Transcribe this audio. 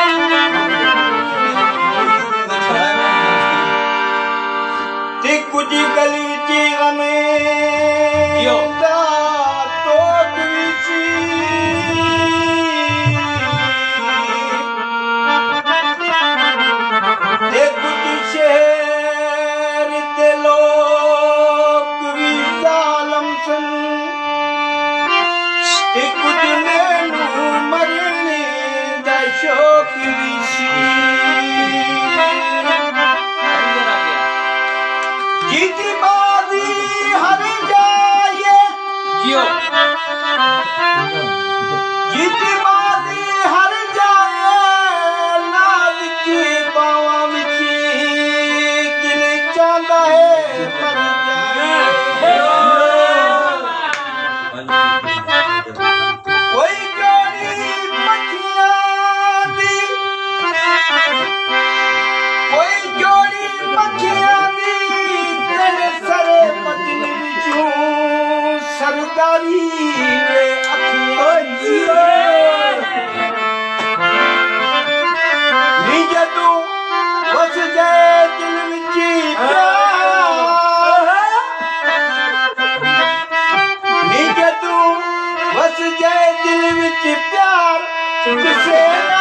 Thank you. جیتی بس جائے دل بچ دل پیار کسے